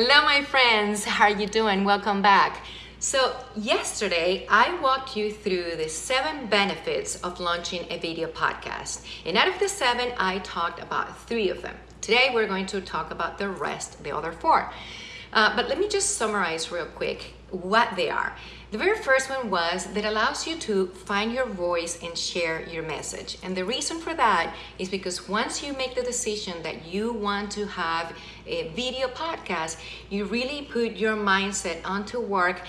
Hello, my friends. How are you doing? Welcome back. So yesterday, I walked you through the seven benefits of launching a video podcast. And out of the seven, I talked about three of them. Today, we're going to talk about the rest, the other four. Uh, but let me just summarize real quick what they are. The very first one was that allows you to find your voice and share your message. And the reason for that is because once you make the decision that you want to have a video podcast, you really put your mindset onto work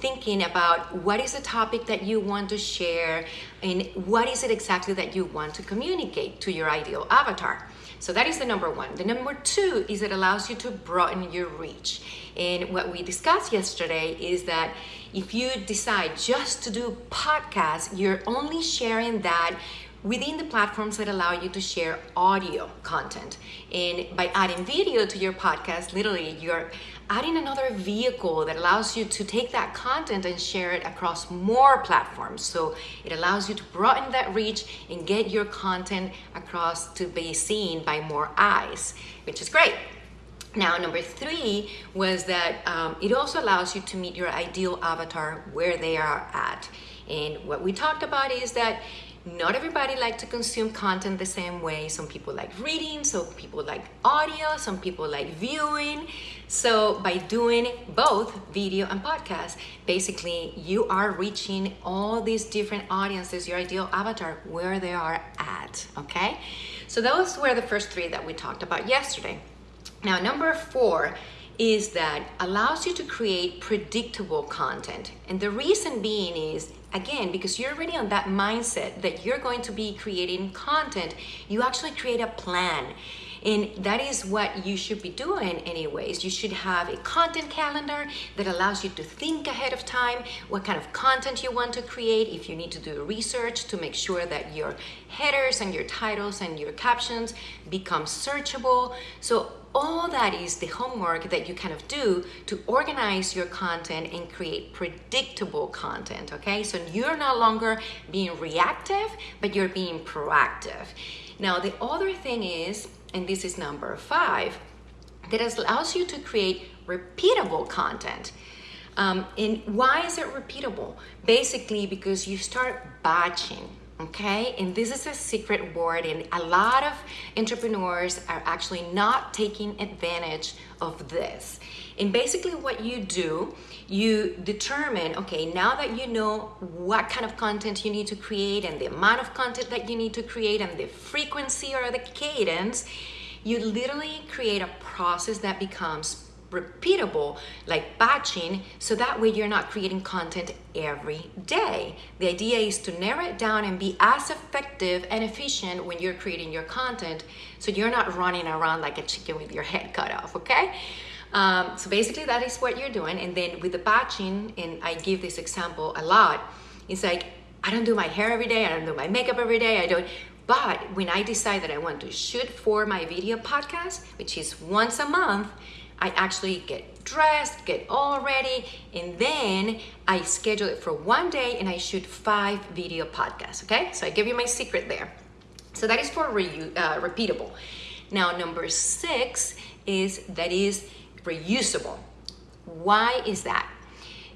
thinking about what is the topic that you want to share and what is it exactly that you want to communicate to your ideal avatar. So that is the number one. The number two is it allows you to broaden your reach. And what we discussed yesterday is that if you decide just to do podcasts, you're only sharing that within the platforms that allow you to share audio content. And by adding video to your podcast, literally you're adding another vehicle that allows you to take that content and share it across more platforms. So it allows you to broaden that reach and get your content across to be seen by more eyes, which is great. Now, number three was that um, it also allows you to meet your ideal avatar where they are at. And what we talked about is that not everybody like to consume content the same way. Some people like reading, some people like audio, some people like viewing. So by doing both video and podcast, basically you are reaching all these different audiences, your ideal avatar, where they are at, okay? So those were the first three that we talked about yesterday. Now, number four is that allows you to create predictable content. And the reason being is again, because you're already on that mindset that you're going to be creating content, you actually create a plan. And that is what you should be doing anyways. You should have a content calendar that allows you to think ahead of time what kind of content you want to create. If you need to do research to make sure that your headers and your titles and your captions become searchable. So all that is the homework that you kind of do to organize your content and create predictable content, okay? So you're no longer being reactive, but you're being proactive. Now, the other thing is, and this is number five, that allows you to create repeatable content. Um, and why is it repeatable? Basically, because you start batching okay? And this is a secret word and a lot of entrepreneurs are actually not taking advantage of this. And basically what you do, you determine, okay, now that you know what kind of content you need to create and the amount of content that you need to create and the frequency or the cadence, you literally create a process that becomes repeatable like batching so that way you're not creating content every day. The idea is to narrow it down and be as effective and efficient when you're creating your content so you're not running around like a chicken with your head cut off okay? Um, so basically that is what you're doing and then with the batching and i give this example a lot it's like i don't do my hair every day i don't do my makeup every day i don't but when i decide that i want to shoot for my video podcast which is once a month I actually get dressed, get all ready, and then I schedule it for one day and I shoot five video podcasts, okay? So I give you my secret there. So that is for re uh, repeatable. Now, number six is that is reusable. Why is that?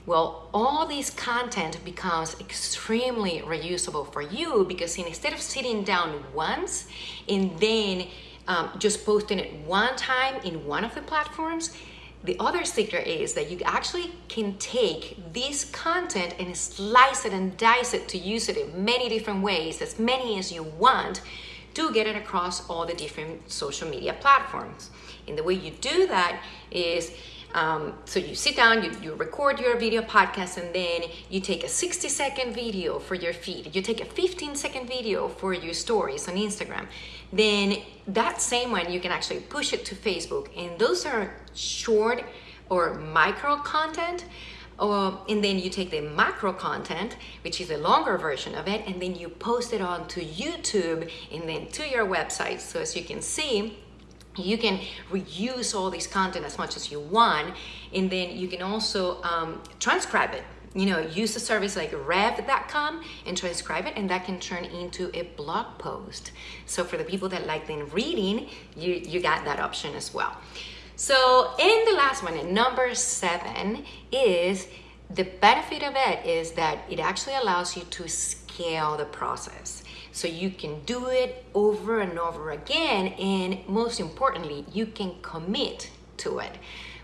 Well, all this content becomes extremely reusable for you because instead of sitting down once and then um, just posting it one time in one of the platforms. The other secret is that you actually can take this content and slice it and dice it to use it in many different ways, as many as you want, to get it across all the different social media platforms. And the way you do that is um, so you sit down, you, you record your video podcast, and then you take a 60 second video for your feed. You take a 15 second video for your stories on Instagram. Then that same one, you can actually push it to Facebook. And those are short or micro content. Uh, and then you take the macro content, which is a longer version of it, and then you post it on to YouTube and then to your website. So as you can see, you can reuse all this content as much as you want and then you can also um, transcribe it. You know use a service like rev.com and transcribe it and that can turn into a blog post. So for the people that like then reading you you got that option as well. So in the last one, number seven, is the benefit of it is that it actually allows you to scale the process. So you can do it over and over again, and most importantly, you can commit to it.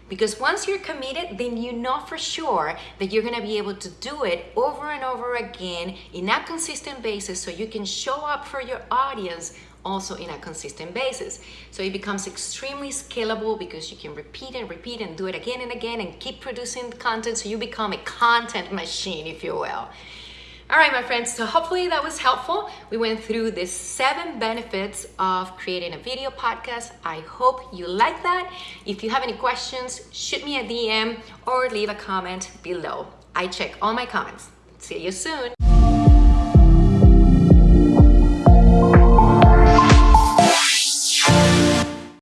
Because once you're committed, then you know for sure that you're gonna be able to do it over and over again in a consistent basis so you can show up for your audience also in a consistent basis. So it becomes extremely scalable because you can repeat and repeat and do it again and again and keep producing content so you become a content machine, if you will. All right, my friends, so hopefully that was helpful. We went through the seven benefits of creating a video podcast. I hope you like that. If you have any questions, shoot me a DM or leave a comment below. I check all my comments. See you soon.